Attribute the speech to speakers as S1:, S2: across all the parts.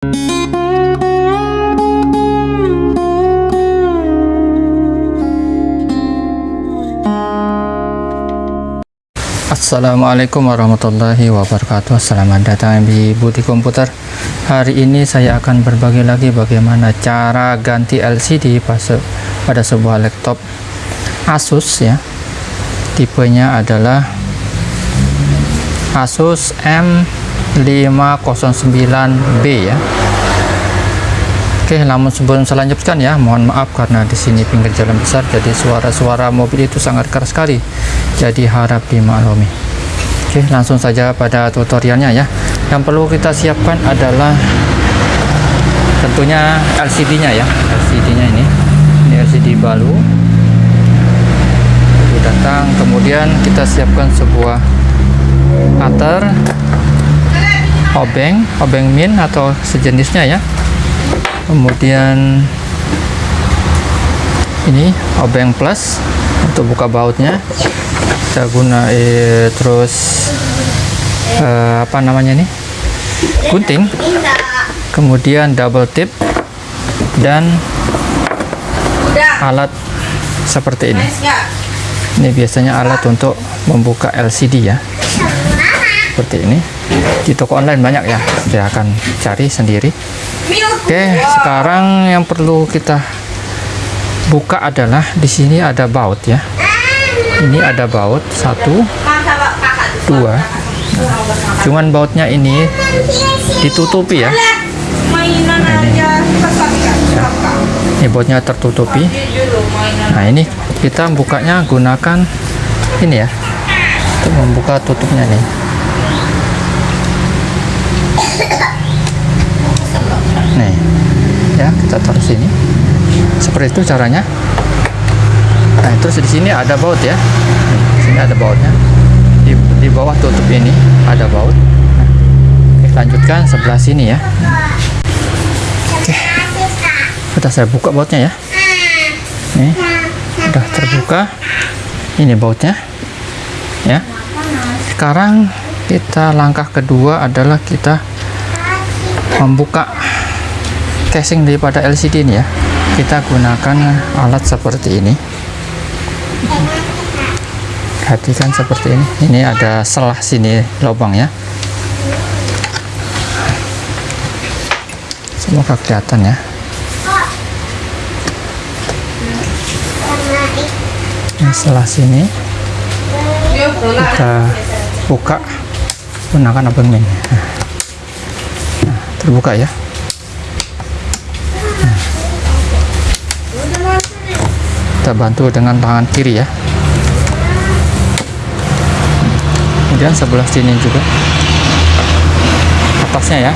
S1: Assalamualaikum warahmatullahi wabarakatuh. Selamat datang di Buti Komputer. Hari ini saya akan berbagi lagi bagaimana cara ganti LCD pada sebuah laptop. Asus ya Tipenya adalah Asus M509B ya Oke, namun sebelum saya ya, mohon maaf karena di sini pinggir jalan besar, jadi suara-suara mobil itu sangat keras sekali. Jadi harap dimaklumi. Oke, langsung saja pada tutorialnya ya. Yang perlu kita siapkan adalah tentunya LCD-nya ya, LCD-nya ini. Ini LCD baru. Datang, kemudian kita siapkan sebuah cutter, obeng, obeng min atau sejenisnya ya. Kemudian ini obeng plus untuk buka bautnya. Kita guna eh, terus eh, apa namanya nih gunting. Kemudian double tip dan alat seperti ini. Ini biasanya alat untuk membuka LCD ya seperti ini di toko online banyak ya saya akan cari sendiri Oke, sekarang yang perlu kita buka adalah di sini ada baut ya. Ini ada baut satu, dua. Cuman bautnya ini ditutupi ya. Nah, ini. Ini bautnya tertutupi. Nah ini kita bukanya gunakan ini ya untuk membuka tutupnya nih. Nih ya kita taruh sini. Seperti itu caranya. Nah terus di sini ada baut ya. Di sini ada bautnya. Di, di bawah tutup ini ada baut. Nah, oke lanjutkan sebelah sini ya. Oke. Sudah saya buka bautnya ya. Nih sudah terbuka. Ini bautnya ya. Sekarang kita langkah kedua adalah kita membuka casing daripada LCD ini ya. Kita gunakan alat seperti ini. Perhatikan seperti ini. Ini ada selah sini lubang ya. Semoga kelihatan ya. Ini selah sini. Kita buka gunakan abonmen nah, terbuka ya. Kita bantu dengan tangan kiri ya. Kemudian sebelah sini juga. Atasnya ya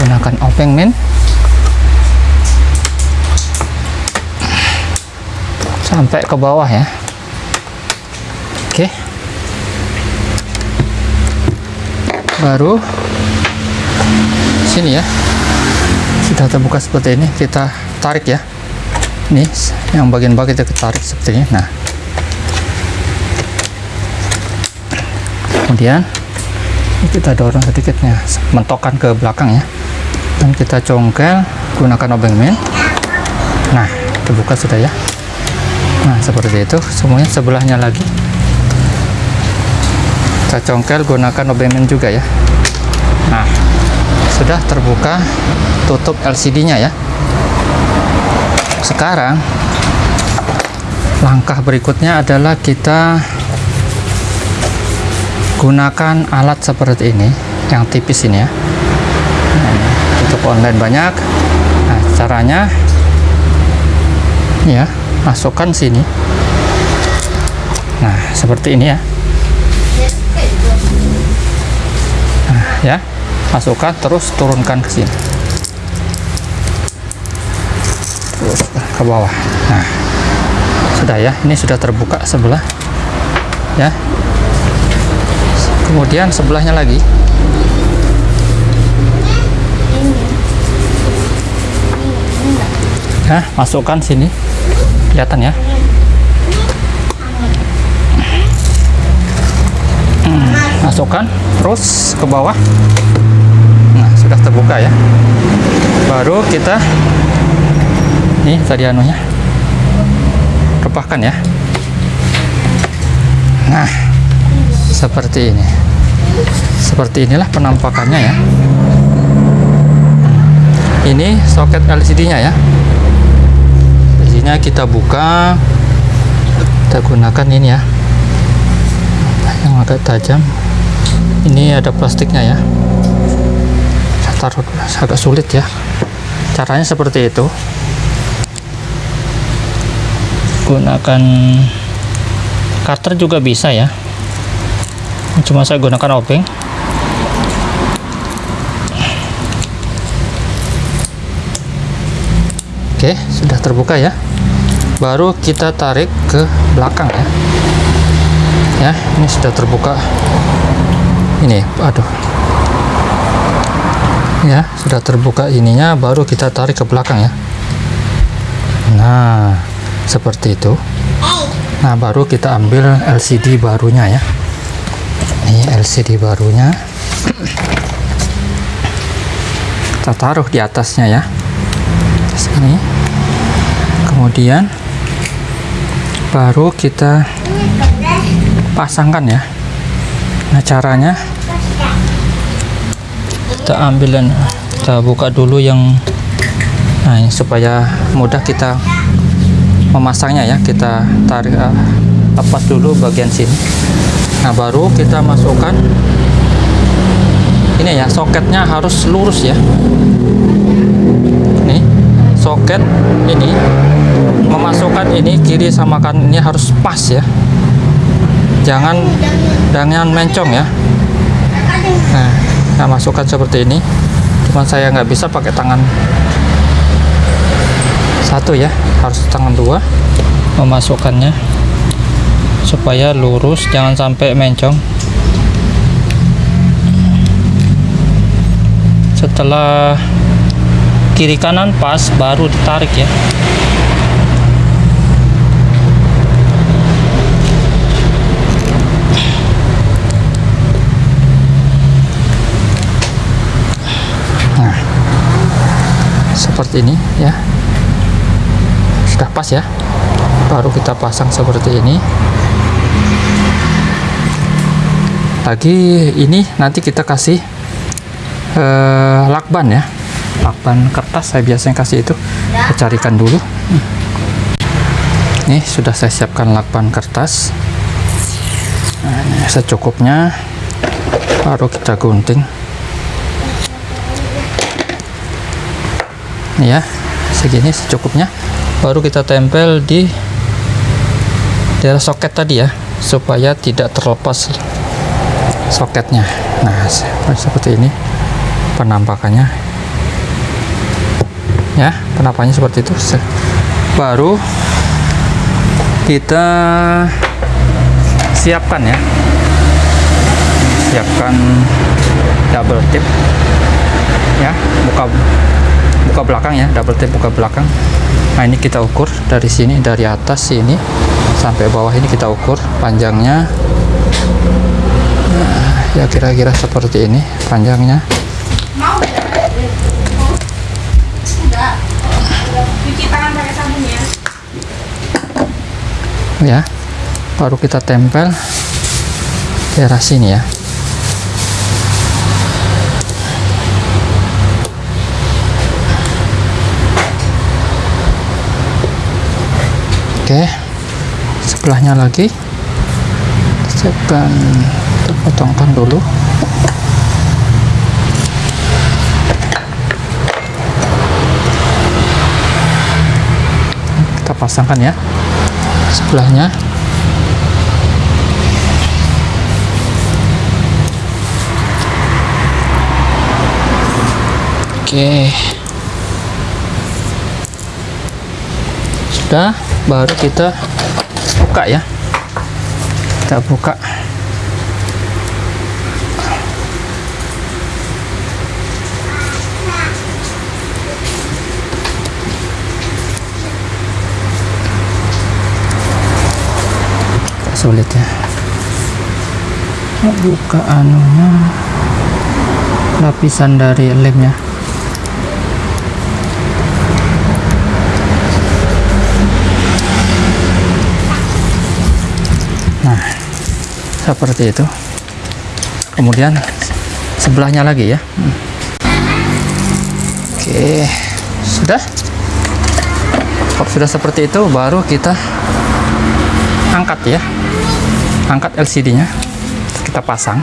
S1: gunakan openg min sampai ke bawah ya. Oke. Baru sini ya. Sudah terbuka seperti ini kita tarik ya. Ini yang bagian bawah kita tarik seperti ini. Nah. Kemudian kita dorong sedikitnya mentokan ke belakang ya. Dan kita congkel gunakan obeng min. Nah terbuka sudah ya nah seperti itu. Semuanya sebelahnya lagi. Kita congkel gunakan obeng min juga ya. Nah sudah terbuka tutup LCD nya ya. Sekarang langkah berikutnya adalah kita gunakan alat seperti ini yang tipis ini ya. Untuk online banyak. Nah caranya ya masukkan sini. Nah seperti ini ya. Nah, ya. Masukkan terus turunkan ke sini. Terus ke bawah. Nah sudah ya. Ini sudah terbuka sebelah. Ya. Kemudian sebelahnya lagi. Nah masukkan sini kelihatan ya? Hmm, masukkan terus ke bawah. Nah sudah terbuka ya. Baru kita ini tadi anunya. Repahkan ya. Nah seperti ini. Seperti inilah penampakannya ya. Ini soket LCD nya ya LCD nya kita buka kita gunakan ini ya. Yang agak tajam. Ini ada plastiknya ya. Saya taruh agak sulit ya. Caranya seperti itu. Gunakan cutter juga bisa ya. Cuma saya gunakan obeng. Oke sudah terbuka ya baru kita tarik ke belakang ya. Ya ini sudah terbuka. Ini aduh. Ya sudah terbuka ininya baru kita tarik ke belakang ya. Nah seperti itu. Nah baru kita ambil LCD barunya ya. Ini LCD barunya. Kita taruh di atasnya ya. Sini. Kemudian baru kita pasangkan ya. Nah caranya kita ambil dan kita buka dulu yang nah ini supaya mudah kita memasangnya ya. Kita tarik uh, lepas dulu bagian sini. Nah baru kita masukkan ini ya soketnya harus lurus ya. Nih soket ini memasukkan ini kiri sama ini harus pas ya. Jangan jangan mencong ya. Nah, nah masukkan seperti ini. Cuman saya nggak bisa pakai tangan satu ya. Harus tangan dua memasukkannya supaya lurus jangan sampai mencong. Setelah kiri kanan pas baru ditarik ya seperti ini ya. Sudah pas ya. Baru kita pasang seperti ini. Lagi ini nanti kita kasih eh, lakban ya. Lakban kertas saya biasanya kasih itu. Saya carikan dulu. Ini sudah saya siapkan lakban kertas. Nah, secukupnya. Baru kita gunting ya segini secukupnya. Baru kita tempel di daerah soket tadi ya supaya tidak terlepas soketnya. Nah seperti ini penampakannya. Ya penampakannya seperti itu. Baru kita siapkan ya. Siapkan double tip ya buka buka belakang ya double tip buka belakang. Nah ini kita ukur dari sini dari atas sini sampai bawah ini kita ukur panjangnya. Nah, ya kira-kira seperti ini panjangnya. Ya baru kita tempel daerah sini ya oke. Sebelahnya lagi. Siapkan potongkan dulu. Kita pasangkan ya. Sebelahnya. Oke. Sudah, baru kita buka ya. Kita buka. sulit ya buka anunya lapisan dari lemnya nah seperti itu. Kemudian sebelahnya lagi ya. Oke sudah? Kalau sudah seperti itu baru kita angkat ya. Angkat LCD nya kita pasang.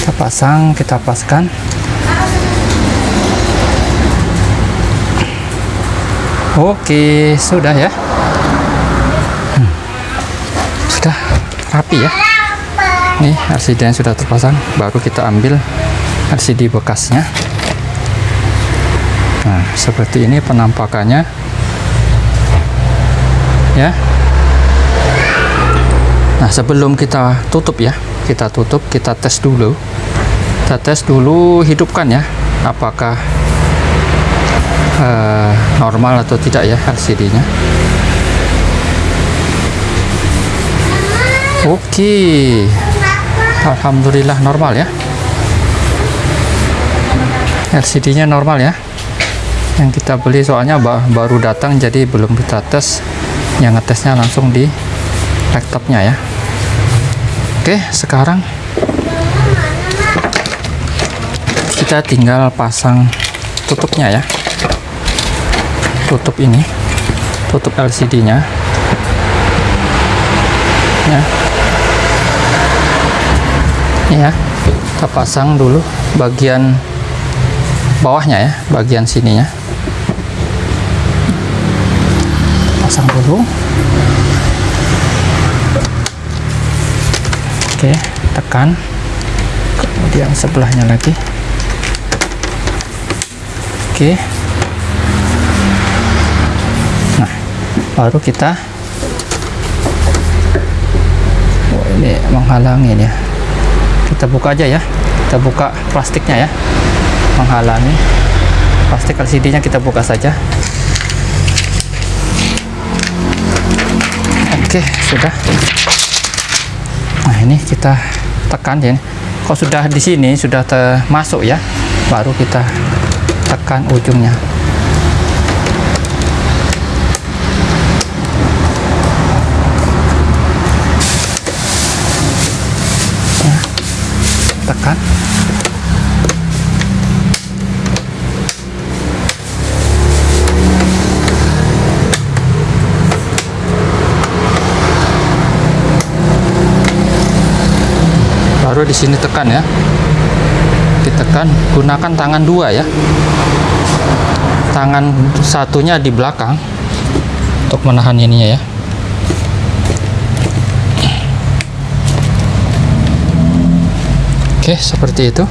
S1: Kita pasang kita paskan. Oke sudah ya. Sudah rapi ya. Nih LCD yang sudah terpasang. Baru kita ambil LCD bekasnya. Nah seperti ini penampakannya. Ya. Nah sebelum kita tutup ya kita tutup kita tes dulu. Kita tes dulu hidupkan ya apakah uh, normal atau tidak ya LCD nya oke. Okay. Alhamdulillah normal ya. LCD nya normal ya. Yang kita beli soalnya baru datang jadi belum kita tes. Yang ngetesnya langsung di laptopnya ya. Oke sekarang kita tinggal pasang tutupnya ya. Tutup ini tutup LCD nya ya ini ya kita pasang dulu bagian bawahnya ya bagian sininya. Pasang dulu. Oke tekan. Kemudian sebelahnya lagi. Oke. Nah baru kita oh, ini menghalangi ya kita buka aja ya. Kita buka plastiknya ya. Menghalangi. Plastik LCD nya kita buka saja. Oke sudah. Nah ini kita tekan ya kalau sudah di sini sudah termasuk ya. Baru kita tekan ujungnya ya, tekan baru di sini tekan ya. Ditekan gunakan tangan dua ya. Tangan satunya di belakang untuk menahan ininya ya. Oke seperti itu.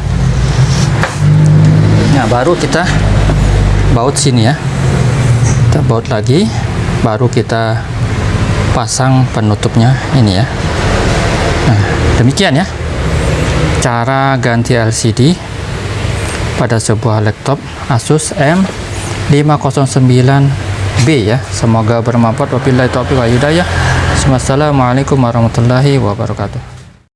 S1: Nah baru kita baut sini ya. Kita baut lagi baru kita pasang penutupnya ini ya. Nah demikian ya cara ganti LCD pada sebuah laptop Asus M509B ya. Semoga bermanfaat. Wabillahi taufiq wa hidayah. Wassalamualaikum warahmatullahi wabarakatuh